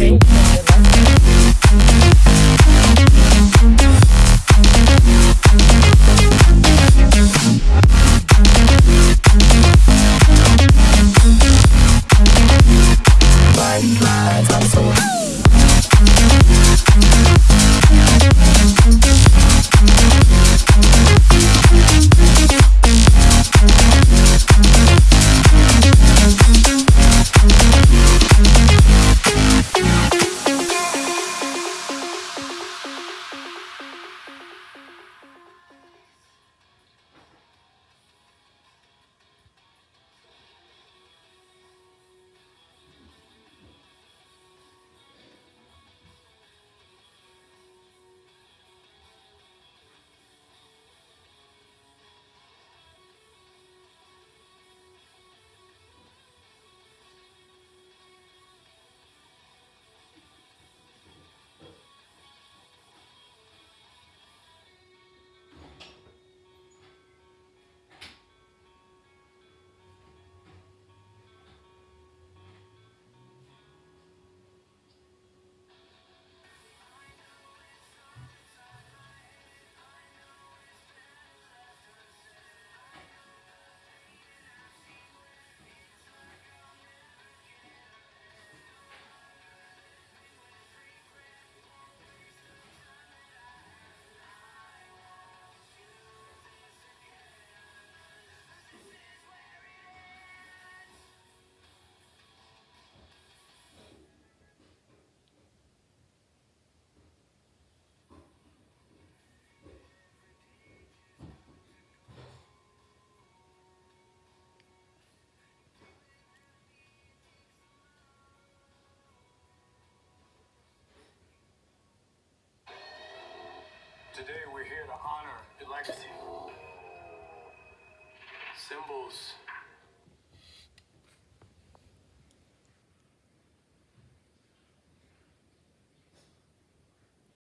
vem. Today we're here to honor the legacy. Symbols